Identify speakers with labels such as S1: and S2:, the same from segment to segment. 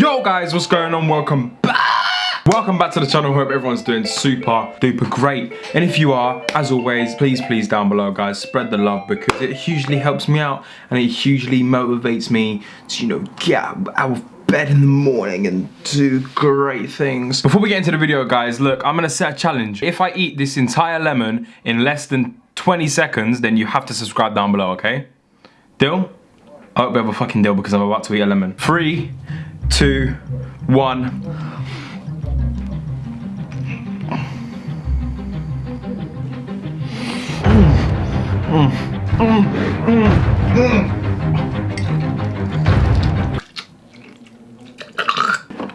S1: Yo guys, what's going on? Welcome back. Welcome back to the channel. Hope everyone's doing super duper great. And if you are, as always, please, please down below, guys, spread the love because it hugely helps me out and it hugely motivates me to, you know, get out of bed in the morning and do great things. Before we get into the video, guys, look, I'm gonna set a challenge. If I eat this entire lemon in less than 20 seconds, then you have to subscribe down below, okay? Deal? I hope we have a fucking deal because I'm about to eat a lemon. Three, two, one. Mm, mm, mm,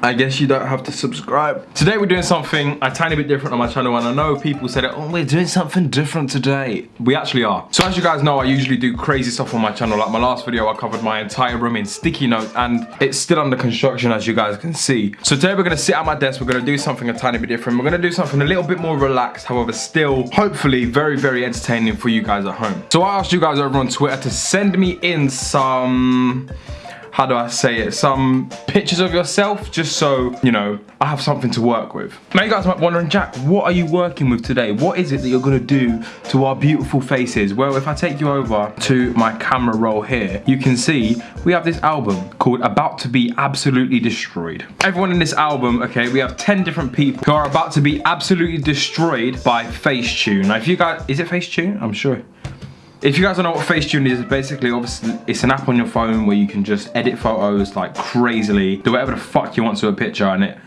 S1: I guess you don't have to subscribe. Today we're doing something a tiny bit different on my channel and I know people said, oh, we're doing something different today. We actually are. So as you guys know, I usually do crazy stuff on my channel. Like my last video, I covered my entire room in sticky notes and it's still under construction as you guys can see. So today we're gonna sit at my desk, we're gonna do something a tiny bit different. We're gonna do something a little bit more relaxed, however, still hopefully very, very entertaining for you guys at home. So I asked you guys over on Twitter to send me in some how do I say it, some pictures of yourself just so, you know, I have something to work with. Now you guys might be wondering, Jack, what are you working with today? What is it that you're gonna do to our beautiful faces? Well, if I take you over to my camera roll here, you can see we have this album called About to be Absolutely Destroyed. Everyone in this album, okay, we have 10 different people who are about to be absolutely destroyed by Facetune. Now if you guys, is it Facetune? I'm sure. If you guys don't know what Facetune is, basically, obviously, it's an app on your phone where you can just edit photos like crazily, do whatever the fuck you want to a picture and it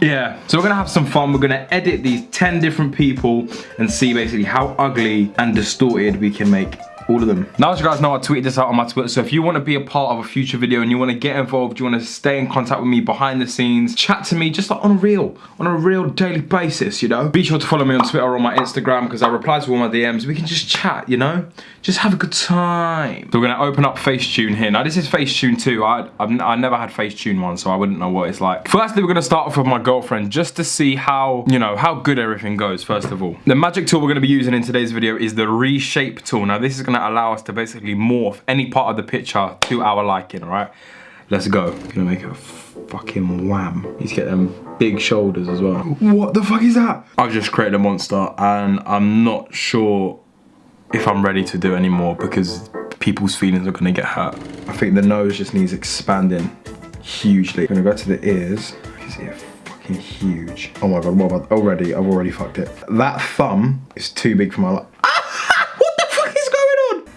S1: yeah, so we're gonna have some fun. We're gonna edit these 10 different people and see basically how ugly and distorted we can make all of them. Now as you guys know, I tweeted this out on my Twitter, so if you want to be a part of a future video and you want to get involved, you want to stay in contact with me behind the scenes, chat to me just like on a real, on a real daily basis, you know? Be sure to follow me on Twitter or on my Instagram because I reply to all my DMs. We can just chat, you know? Just have a good time. So we're going to open up Facetune here. Now this is Facetune 2. I, I've, I never had Facetune 1, so I wouldn't know what it's like. Firstly, we're going to start off with my girlfriend just to see how, you know, how good everything goes, first of all. The magic tool we're going to be using in today's video is the reshape tool. Now this is going to allow us to basically morph any part of the picture to our liking, all right? Let's go. Gonna make a fucking wham. He's get them big shoulders as well. What the fuck is that? I've just created a monster and I'm not sure if I'm ready to do any more because people's feelings are gonna get hurt. I think the nose just needs expanding hugely. I'm gonna go to the ears. Is it fucking huge? Oh my god, what about, already, I've already fucked it. That thumb is too big for my life.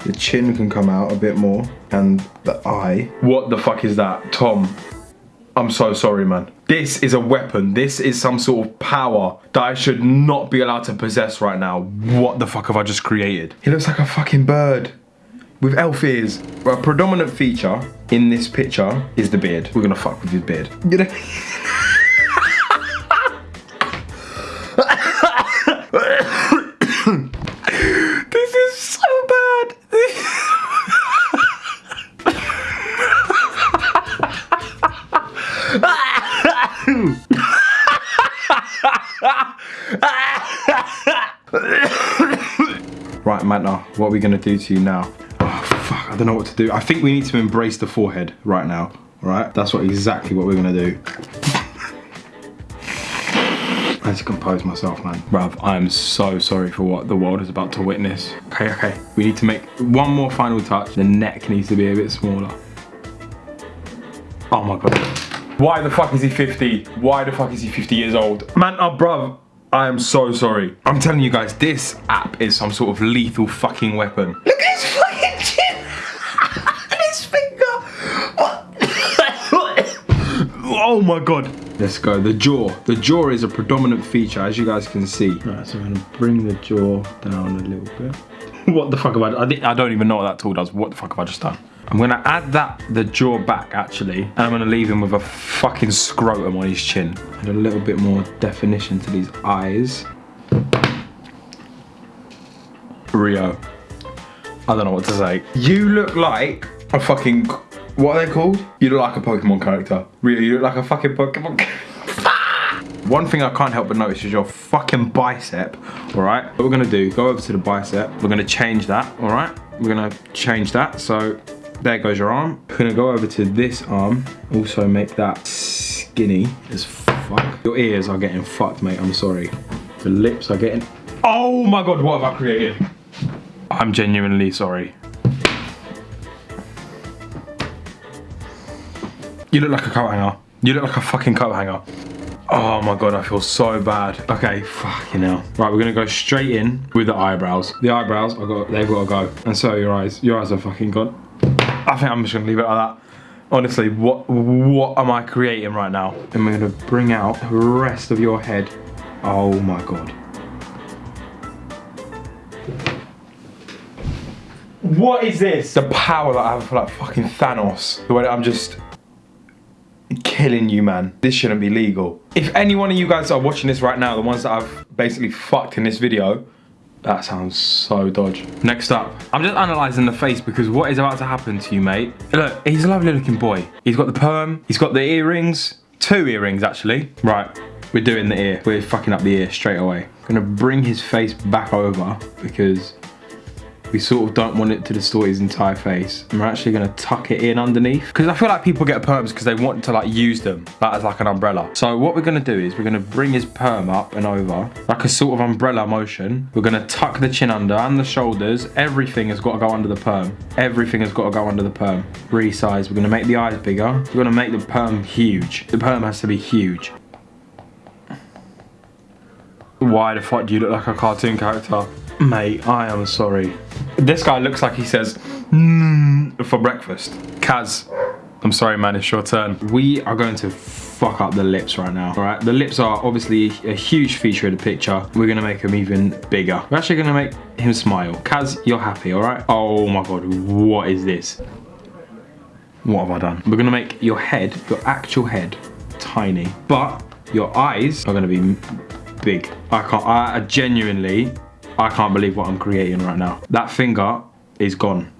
S1: The chin can come out a bit more and the eye. What the fuck is that? Tom, I'm so sorry, man. This is a weapon. This is some sort of power that I should not be allowed to possess right now. What the fuck have I just created? He looks like a fucking bird with elf ears. A predominant feature in this picture is the beard. We're gonna fuck with his beard. Manta, what are we gonna do to you now? Oh, fuck, I don't know what to do. I think we need to embrace the forehead right now, right? That's what exactly what we're gonna do. I need to compose myself, man. Bruv, I am so sorry for what the world is about to witness. Okay, okay. We need to make one more final touch. The neck needs to be a bit smaller. Oh my God. Why the fuck is he 50? Why the fuck is he 50 years old? Man, oh bruv, I am so sorry. I'm telling you guys, this app is some sort of lethal fucking weapon. Look at his fucking chin! and his finger! oh my god. Let's go, the jaw. The jaw is a predominant feature, as you guys can see. Right, so I'm gonna bring the jaw down a little bit. What the fuck have I done? I don't even know what that tool does. What the fuck have I just done? I'm gonna add that, the jaw back actually, and I'm gonna leave him with a fucking scrotum on his chin. And a little bit more definition to these eyes. Rio. I don't know what to say. You look like a fucking, what are they called? You look like a Pokemon character. Rio, you look like a fucking Pokemon One thing I can't help but notice is your fucking bicep, all right? What we're gonna do, go over to the bicep. We're gonna change that, all right? We're gonna change that, so There goes your arm. We're gonna go over to this arm. Also make that skinny as fuck. Your ears are getting fucked, mate. I'm sorry. The lips are getting... Oh my God, what have I created? I'm genuinely sorry. You look like a coat hanger. You look like a fucking coat hanger. Oh my god, I feel so bad. Okay, fucking hell. Right, we're gonna go straight in with the eyebrows. The eyebrows, I got, they've got to go. And so your eyes. Your eyes are fucking gone. I think I'm just gonna leave it like that. Honestly, what what am I creating right now? And we're gonna bring out the rest of your head. Oh my god. What is this? The power that I have for like fucking Thanos. The way that I'm just killing you, man. This shouldn't be legal. If any one of you guys are watching this right now, the ones that I've basically fucked in this video, that sounds so dodge. Next up, I'm just analysing the face because what is about to happen to you, mate? Look, he's a lovely looking boy. He's got the perm, he's got the earrings, two earrings actually. Right, we're doing the ear. We're fucking up the ear straight away. Gonna bring his face back over because we sort of don't want it to distort his entire face. And we're actually gonna tuck it in underneath. Because I feel like people get perms because they want to like use them as like an umbrella. So what we're gonna do is we're gonna bring his perm up and over, like a sort of umbrella motion. We're gonna tuck the chin under and the shoulders. Everything has got to go under the perm. Everything has got to go under the perm. Resize, we're gonna make the eyes bigger. We're gonna make the perm huge. The perm has to be huge. Why the fuck do you look like a cartoon character? Mate, I am sorry. This guy looks like he says, mm, for breakfast. Kaz, I'm sorry man, it's your turn. We are going to fuck up the lips right now, all right? The lips are obviously a huge feature of the picture. We're gonna make them even bigger. We're actually gonna make him smile. Kaz, you're happy, all right? Oh my God, what is this? What have I done? We're gonna make your head, your actual head, tiny, but your eyes are gonna be big. I can't, I genuinely I can't believe what I'm creating right now. That finger is gone.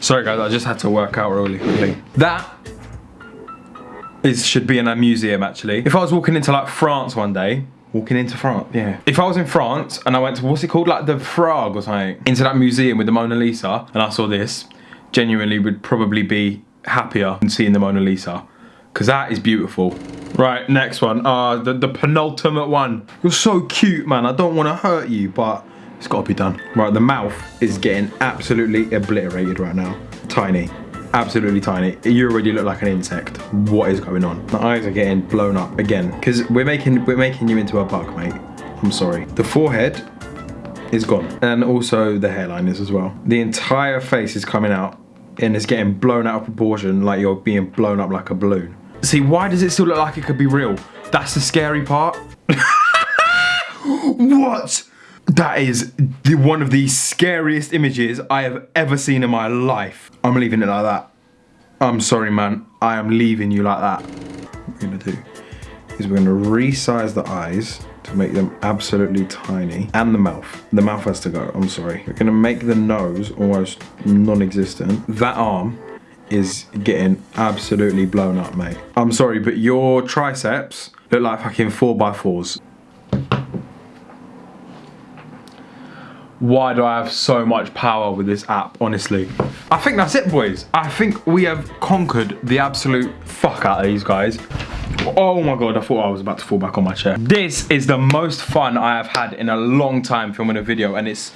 S1: Sorry guys, I just had to work out really quickly. That is should be in a museum actually. If I was walking into like France one day, Walking into France, yeah. If I was in France and I went to, what's it called, like the Frog or something, into that museum with the Mona Lisa, and I saw this, genuinely would probably be happier than seeing the Mona Lisa because that is beautiful. Right, next one. Uh, the, the penultimate one. You're so cute, man. I don't want to hurt you, but it's got to be done. Right, the mouth is getting absolutely obliterated right now. Tiny. Absolutely tiny. You already look like an insect. What is going on? The eyes are getting blown up again because we're making we're making you into a bug, mate. I'm sorry. The forehead is gone. And also the hairline is as well. The entire face is coming out and it's getting blown out of proportion like you're being blown up like a balloon. See, why does it still look like it could be real? That's the scary part. what? That is the, one of the scariest images I have ever seen in my life. I'm leaving it like that. I'm sorry, man. I am leaving you like that. What we're gonna do is we're gonna resize the eyes to make them absolutely tiny and the mouth the mouth has to go i'm sorry we're gonna make the nose almost non-existent that arm is getting absolutely blown up mate i'm sorry but your triceps look like fucking 4 by 4s why do I have so much power with this app, honestly? I think that's it, boys. I think we have conquered the absolute fuck out of these guys. Oh my god, I thought I was about to fall back on my chair. This is the most fun I have had in a long time filming a video and it's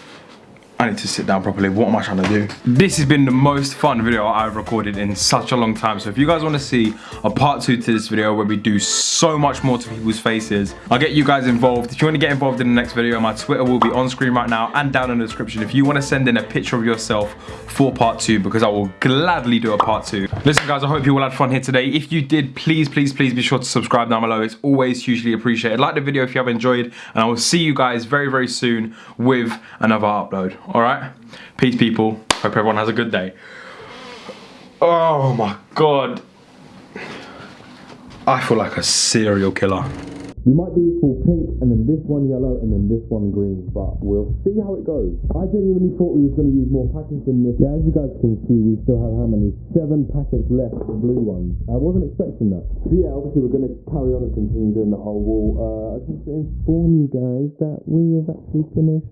S1: Need to sit down properly. What am I trying to do? This has been the most fun video I've recorded in such a long time. So if you guys want to see a part two to this video where we do so much more to people's faces, I'll get you guys involved. If you want to get involved in the next video, my Twitter will be on screen right now and down in the description. If you want to send in a picture of yourself for part two, because I will gladly do a part two. Listen guys, I hope you all had fun here today. If you did, please, please, please be sure to subscribe down below. It's always hugely appreciated. Like the video if you have enjoyed, and I will see you guys very, very soon with another upload all right peace people hope everyone has a good day oh my god i feel like a serial killer We might do this all pink and then this one yellow and then this one green, but we'll see how it goes. I genuinely thought we was going to use more packets than this. Yeah, as you guys can see, we still have how many? Seven packets left the blue ones. I wasn't expecting that. So yeah, obviously we're going to carry on and continue doing the whole wall. Uh, I just to inform you guys that we have actually finished